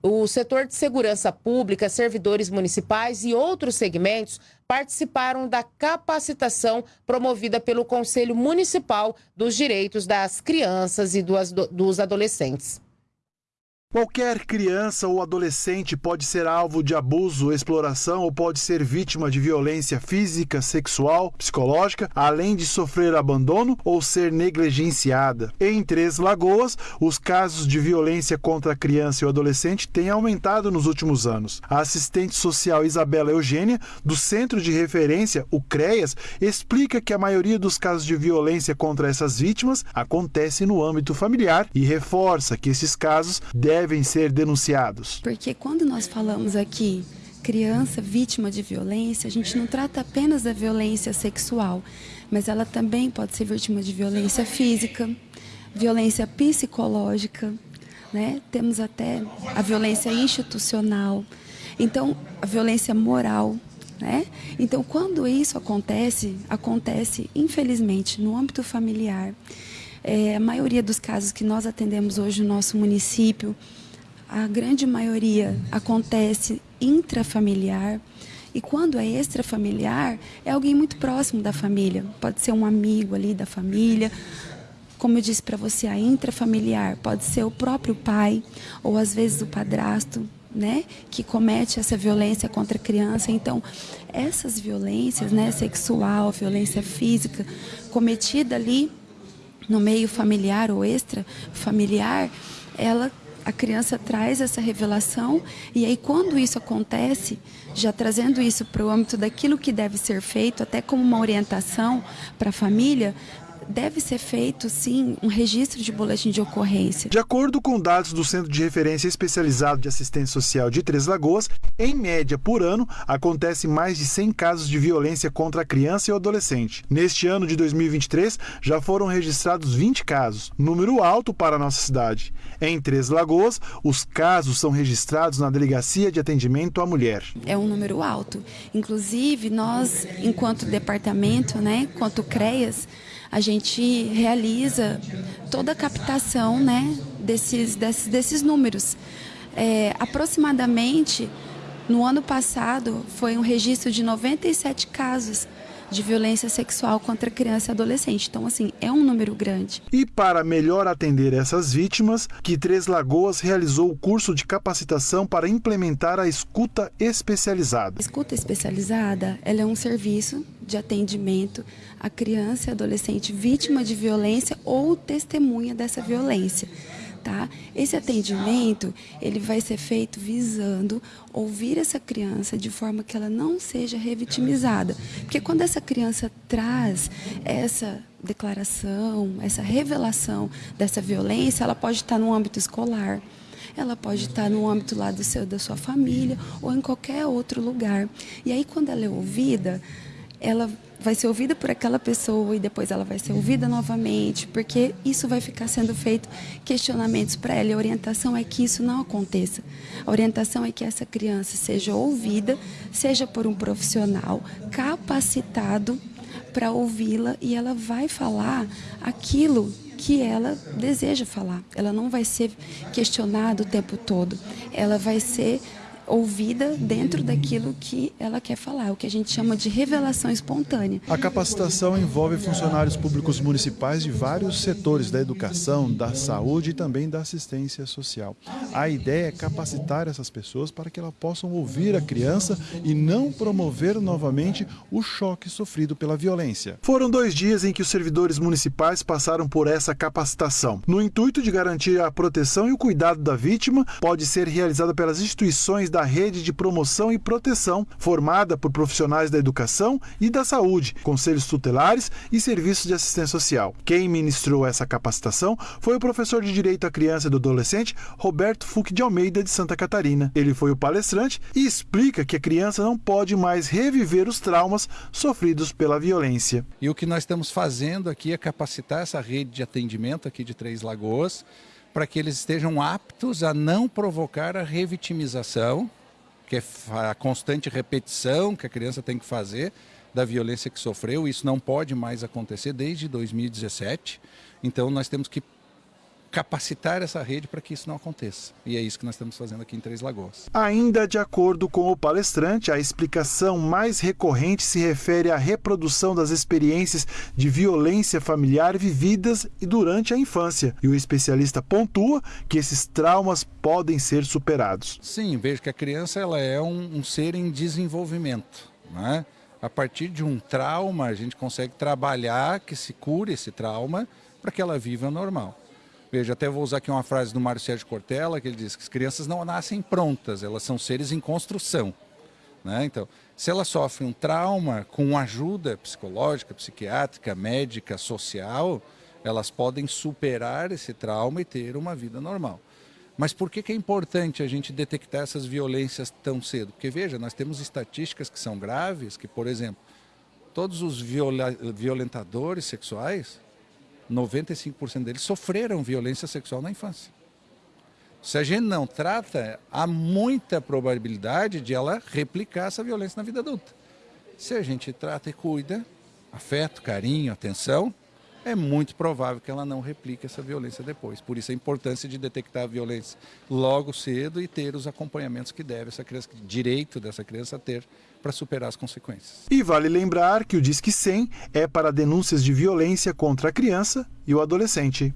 O setor de segurança pública, servidores municipais e outros segmentos participaram da capacitação promovida pelo Conselho Municipal dos Direitos das Crianças e dos Adolescentes. Qualquer criança ou adolescente pode ser alvo de abuso, exploração ou pode ser vítima de violência física, sexual, psicológica, além de sofrer abandono ou ser negligenciada. Em Três Lagoas, os casos de violência contra a criança e o adolescente têm aumentado nos últimos anos. A assistente social Isabela Eugênia, do Centro de Referência, o CREAS, explica que a maioria dos casos de violência contra essas vítimas acontece no âmbito familiar e reforça que esses casos devem devem ser denunciados? Porque quando nós falamos aqui criança vítima de violência, a gente não trata apenas da violência sexual, mas ela também pode ser vítima de violência física, violência psicológica, né? Temos até a violência institucional, então a violência moral, né? Então, quando isso acontece, acontece infelizmente no âmbito familiar. É, a maioria dos casos que nós atendemos hoje no nosso município, a grande maioria acontece intrafamiliar. E quando é extrafamiliar, é alguém muito próximo da família. Pode ser um amigo ali da família. Como eu disse para você, a intrafamiliar pode ser o próprio pai ou às vezes o padrasto, né, que comete essa violência contra a criança. Então, essas violências, né, sexual, violência física, cometida ali no meio familiar ou extra familiar, ela a criança traz essa revelação e aí quando isso acontece, já trazendo isso para o âmbito daquilo que deve ser feito, até como uma orientação para a família, deve ser feito, sim, um registro de boletim de ocorrência. De acordo com dados do Centro de Referência Especializado de Assistência Social de Três Lagoas, em média por ano, acontece mais de 100 casos de violência contra a criança e o adolescente. Neste ano de 2023, já foram registrados 20 casos, número alto para a nossa cidade. Em Três Lagoas, os casos são registrados na Delegacia de Atendimento à Mulher. É um número alto. Inclusive, nós, enquanto departamento, né, quanto CREAS, a gente realiza toda a captação né, desses, desses, desses números. É, aproximadamente, no ano passado, foi um registro de 97 casos de violência sexual contra criança e adolescente. Então, assim, é um número grande. E para melhor atender essas vítimas, que Três Lagoas realizou o curso de capacitação para implementar a escuta especializada. A escuta especializada, ela é um serviço de atendimento à criança e adolescente vítima de violência ou testemunha dessa violência tá? Esse atendimento, ele vai ser feito visando ouvir essa criança de forma que ela não seja revitimizada. Porque quando essa criança traz essa declaração, essa revelação dessa violência, ela pode estar no âmbito escolar, ela pode estar no âmbito lá do seu, da sua família ou em qualquer outro lugar. E aí, quando ela é ouvida, ela vai ser ouvida por aquela pessoa e depois ela vai ser ouvida novamente, porque isso vai ficar sendo feito questionamentos para ela. E a orientação é que isso não aconteça. A orientação é que essa criança seja ouvida, seja por um profissional capacitado para ouvi-la e ela vai falar aquilo que ela deseja falar. Ela não vai ser questionada o tempo todo. Ela vai ser ouvida dentro daquilo que ela quer falar, o que a gente chama de revelação espontânea. A capacitação envolve funcionários públicos municipais de vários setores da educação, da saúde e também da assistência social. A ideia é capacitar essas pessoas para que elas possam ouvir a criança e não promover novamente o choque sofrido pela violência. Foram dois dias em que os servidores municipais passaram por essa capacitação. No intuito de garantir a proteção e o cuidado da vítima, pode ser realizada pelas instituições da da rede de promoção e proteção, formada por profissionais da educação e da saúde, conselhos tutelares e serviços de assistência social. Quem ministrou essa capacitação foi o professor de Direito à Criança e do Adolescente, Roberto Fuque de Almeida, de Santa Catarina. Ele foi o palestrante e explica que a criança não pode mais reviver os traumas sofridos pela violência. E o que nós estamos fazendo aqui é capacitar essa rede de atendimento aqui de Três Lagoas para que eles estejam aptos a não provocar a revitimização, que é a constante repetição que a criança tem que fazer da violência que sofreu. Isso não pode mais acontecer desde 2017. Então nós temos que capacitar essa rede para que isso não aconteça. E é isso que nós estamos fazendo aqui em Três Lagoas. Ainda de acordo com o palestrante, a explicação mais recorrente se refere à reprodução das experiências de violência familiar vividas e durante a infância. E o especialista pontua que esses traumas podem ser superados. Sim, vejo que a criança ela é um, um ser em desenvolvimento. Né? A partir de um trauma, a gente consegue trabalhar que se cure esse trauma para que ela viva normal. Veja, até vou usar aqui uma frase do Mário Sérgio Cortella, que ele diz que as crianças não nascem prontas, elas são seres em construção. Né? Então, se ela sofre um trauma com ajuda psicológica, psiquiátrica, médica, social, elas podem superar esse trauma e ter uma vida normal. Mas por que, que é importante a gente detectar essas violências tão cedo? Porque, veja, nós temos estatísticas que são graves, que, por exemplo, todos os violentadores sexuais 95% deles sofreram violência sexual na infância. Se a gente não trata, há muita probabilidade de ela replicar essa violência na vida adulta. Se a gente trata e cuida, afeto, carinho, atenção, é muito provável que ela não replique essa violência depois. Por isso a importância de detectar a violência logo cedo e ter os acompanhamentos que deve essa criança, direito dessa criança ter para superar as consequências. E vale lembrar que o Disque 100 é para denúncias de violência contra a criança e o adolescente.